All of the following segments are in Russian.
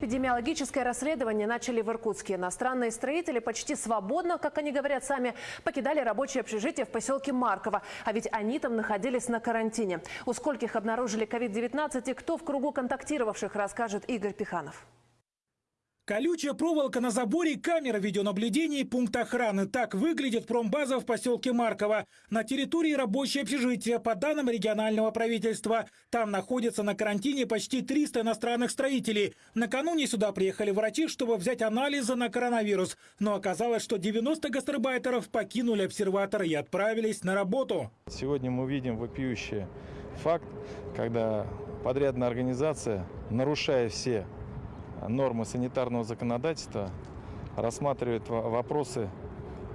Эпидемиологическое расследование начали в Иркутске. Иностранные строители почти свободно, как они говорят сами, покидали рабочее общежитие в поселке Марково. А ведь они там находились на карантине. У скольких обнаружили COVID-19 и кто в кругу контактировавших, расскажет Игорь Пиханов. Колючая проволока на заборе, камера видеонаблюдения и пункт охраны. Так выглядит промбаза в поселке Марково. На территории рабочее общежитие, по данным регионального правительства. Там находится на карантине почти 300 иностранных строителей. Накануне сюда приехали врачи, чтобы взять анализы на коронавирус. Но оказалось, что 90 гастарбайтеров покинули обсерватор и отправились на работу. Сегодня мы видим вопиющий факт, когда подрядная организация, нарушая все нормы санитарного законодательства, рассматривает вопросы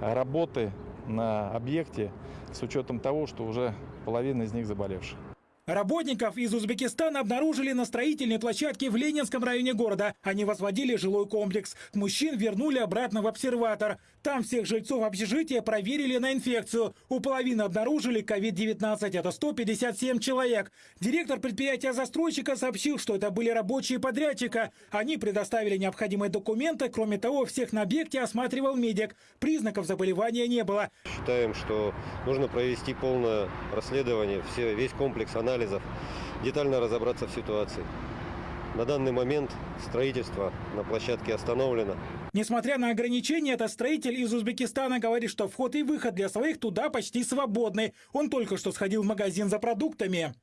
работы на объекте с учетом того, что уже половина из них заболевших. Работников из Узбекистана обнаружили на строительной площадке в Ленинском районе города. Они возводили жилой комплекс. Мужчин вернули обратно в обсерватор. Там всех жильцов общежития проверили на инфекцию. У половины обнаружили COVID-19. Это 157 человек. Директор предприятия застройщика сообщил, что это были рабочие подрядчика. Они предоставили необходимые документы. Кроме того, всех на объекте осматривал медик. Признаков заболевания не было. Считаем, что нужно провести полное расследование, все, весь комплекс анализов анализов, детально разобраться в ситуации. На данный момент строительство на площадке остановлено. Несмотря на ограничения, этот строитель из Узбекистана говорит, что вход и выход для своих туда почти свободны. Он только что сходил в магазин за продуктами.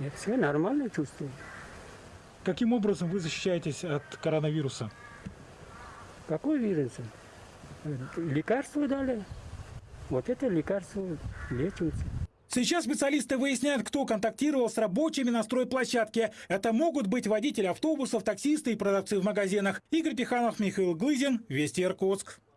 Я себя нормально чувствую. Каким образом вы защищаетесь от коронавируса? Какой вирус? Лекарство дали. Вот это лекарство лечимся. Сейчас специалисты выясняют, кто контактировал с рабочими на стройплощадке. Это могут быть водители автобусов, таксисты и продавцы в магазинах. Игорь Пиханов, Михаил Глызин, Вести Иркутск.